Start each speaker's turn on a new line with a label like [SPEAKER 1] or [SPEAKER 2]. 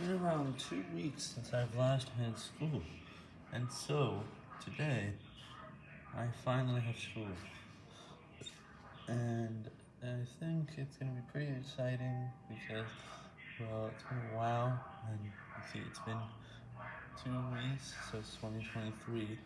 [SPEAKER 1] been around two weeks since I've last had school, and so, today, I finally have school, and I think it's gonna be pretty exciting, because, well, it's been a while, and you see, it's been two weeks, so it's 2023,